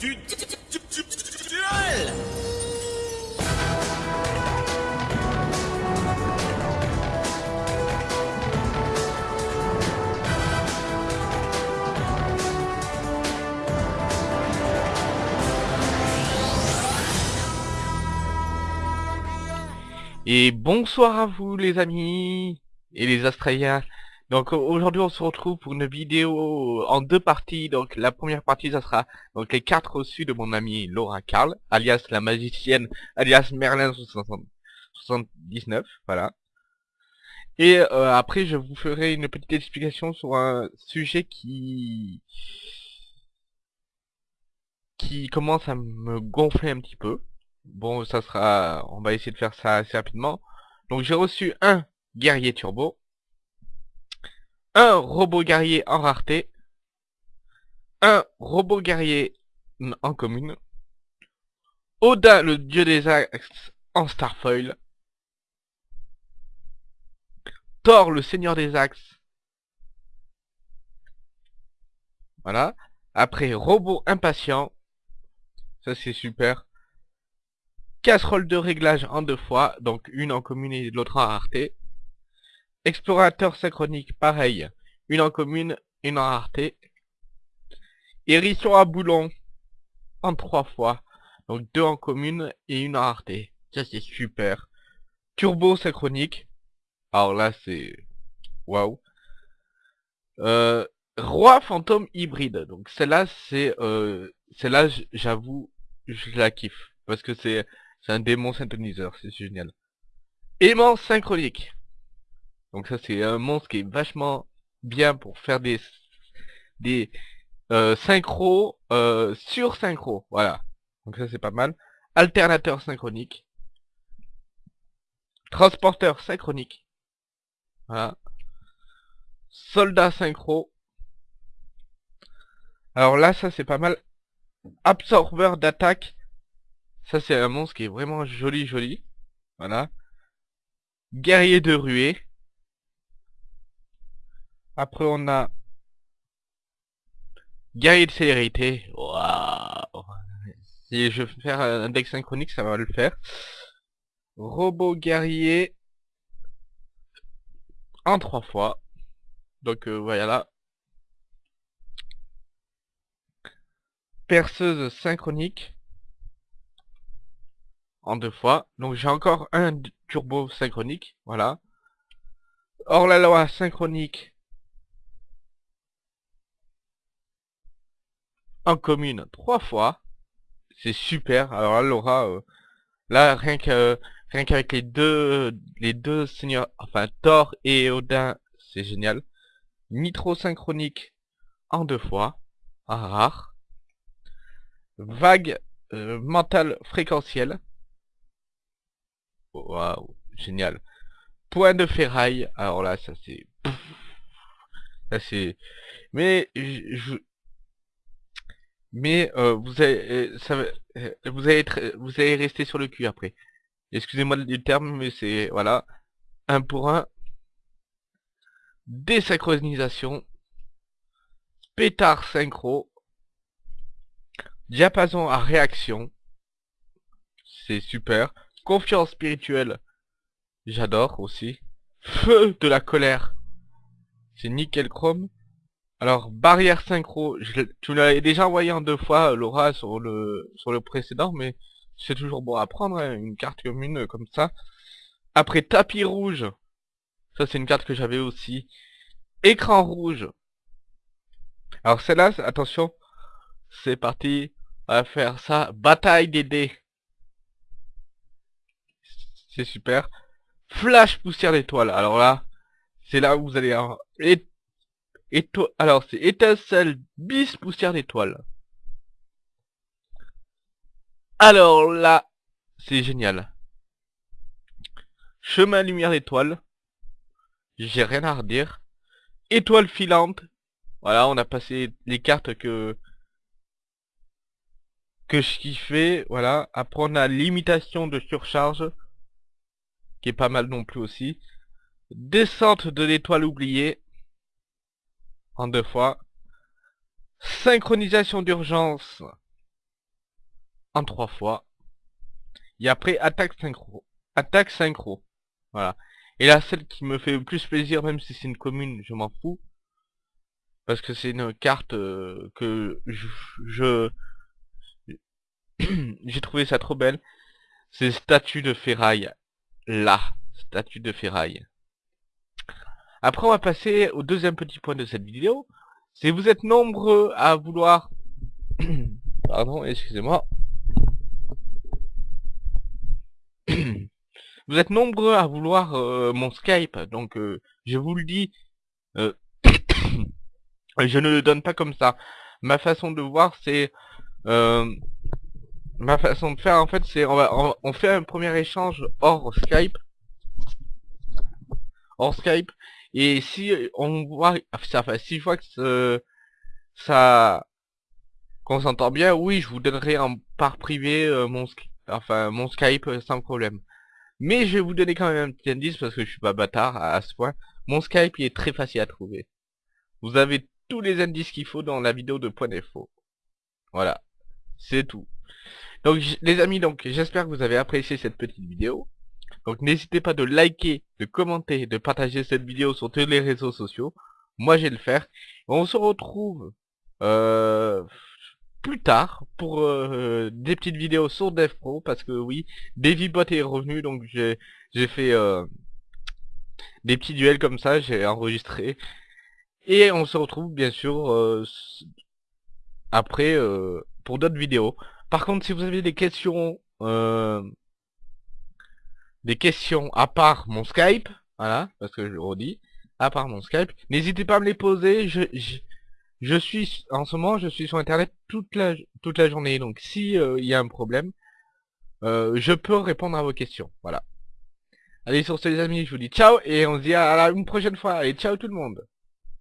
Et bonsoir à vous les amis et les Australiens. Donc aujourd'hui on se retrouve pour une vidéo en deux parties. Donc la première partie ça sera les cartes reçues de mon ami Laura Carl, alias la magicienne, alias Merlin 79, voilà. Et euh, après je vous ferai une petite explication sur un sujet qui qui commence à me gonfler un petit peu. Bon, ça sera... On va essayer de faire ça assez rapidement. Donc j'ai reçu un guerrier turbo. Un robot guerrier en rareté. Un robot guerrier en commune. Odin, le dieu des axes, en Starfoil. Thor, le seigneur des axes. Voilà. Après, robot impatient. Ça c'est super casserole de réglage en deux fois, donc une en commune et l'autre en rareté. Explorateur synchronique, pareil, une en commune, une en rareté. Hérisson à boulon, en trois fois, donc deux en commune et une en rareté. Ça c'est super. Turbo synchronique, alors là c'est... Waouh. Euh, Roi fantôme hybride, donc celle-là c'est... Euh, celle-là j'avoue, je la kiffe, parce que c'est c'est un démon synthoniseur, c'est génial. Aimant synchronique. Donc ça c'est un monstre qui est vachement bien pour faire des des euh, euh, sur synchro. Voilà. Donc ça c'est pas mal. Alternateur synchronique. Transporteur synchronique. Voilà. Soldat synchro. Alors là ça c'est pas mal. Absorbeur d'attaque ça, c'est un monstre qui est vraiment joli, joli. Voilà. Guerrier de ruée. Après, on a... Guerrier de célérité. Waouh Si je veux faire un deck synchronique, ça va le faire. Robot guerrier. En trois fois. Donc, euh, voilà. Perceuse synchronique en deux fois. Donc j'ai encore un turbo synchronique, voilà. Hors la loi synchronique en commune trois fois. C'est super. Alors là, Laura, euh, là rien que rien qu'avec les deux les deux seigneurs, enfin Thor et Odin, c'est génial. Nitro synchronique en deux fois, en rare. Vague euh, mentale fréquentielle Waouh, génial. Point de ferraille. Alors là, ça c'est... Ça c'est... Mais je... Mais euh, vous allez, euh, euh, vous allez être, vous allez rester sur le cul après. Excusez-moi du terme, mais c'est voilà, un pour un. Désynchronisation. Pétard synchro. Diapason à réaction. C'est super. Confiance spirituelle. J'adore aussi. Feu de la colère. C'est nickel chrome. Alors, barrière synchro. Je, tu l'avais déjà envoyé en deux fois, Laura, sur le sur le précédent, mais c'est toujours bon à prendre, hein, une carte commune comme ça. Après, tapis rouge. Ça, c'est une carte que j'avais aussi. Écran rouge. Alors, celle-là, attention. C'est parti. On va faire ça. Bataille des dés. C'est super. Flash poussière d'étoile. Alors là, c'est là où vous allez... Et... Alors, c'est étincelle bis poussière d'étoile. Alors là, c'est génial. Chemin lumière d'étoile. J'ai rien à redire. Étoile filante. Voilà, on a passé les cartes que que je kiffais. Voilà. Après, on a limitation de surcharge qui est pas mal non plus aussi. Descente de l'étoile oubliée, en deux fois. Synchronisation d'urgence, en trois fois. Et après, attaque synchro. Attaque synchro. Voilà. Et là, celle qui me fait le plus plaisir, même si c'est une commune, je m'en fous. Parce que c'est une carte euh, que je... J'ai trouvé ça trop belle. C'est statue de ferraille. Là. Statue de ferraille. Après, on va passer au deuxième petit point de cette vidéo. C'est vous êtes nombreux à vouloir... Pardon, excusez-moi. vous êtes nombreux à vouloir euh, mon Skype, donc euh, je vous le dis, euh, je ne le donne pas comme ça. Ma façon de voir, c'est... ma façon de faire, en fait, c'est... On, on, fait un premier échange hors Skype. Hors Skype. Et si on voit... Enfin, si je vois que ça... Qu'on s'entend bien, oui, je vous donnerai en part privé mon, enfin, mon Skype sans problème. Mais je vais vous donner quand même un petit indice parce que je suis pas bâtard à, ce point. Mon Skype il est très facile à trouver. Vous avez tous les indices qu'il faut dans la vidéo de point d'info. Voilà. C'est tout. Donc les amis, donc j'espère que vous avez apprécié cette petite vidéo. Donc n'hésitez pas de liker, de commenter, de partager cette vidéo sur tous les réseaux sociaux. Moi je vais le faire. On se retrouve euh, plus tard pour euh, des petites vidéos sur DevPro parce que oui, DavyBot est revenu donc j'ai j'ai fait euh, des petits duels comme ça, j'ai enregistré et on se retrouve bien sûr après pour d'autres vidéos. Par contre, si vous avez des questions des questions à part mon Skype, voilà, parce que je le redis, à part mon Skype, n'hésitez pas à me les poser, je suis en ce moment je suis sur internet toute la toute la journée. Donc si il y a un problème euh, je peux répondre à vos questions. Voilà. Allez sur ce les amis je vous dis ciao et on se dit à la une prochaine fois. Allez ciao tout le monde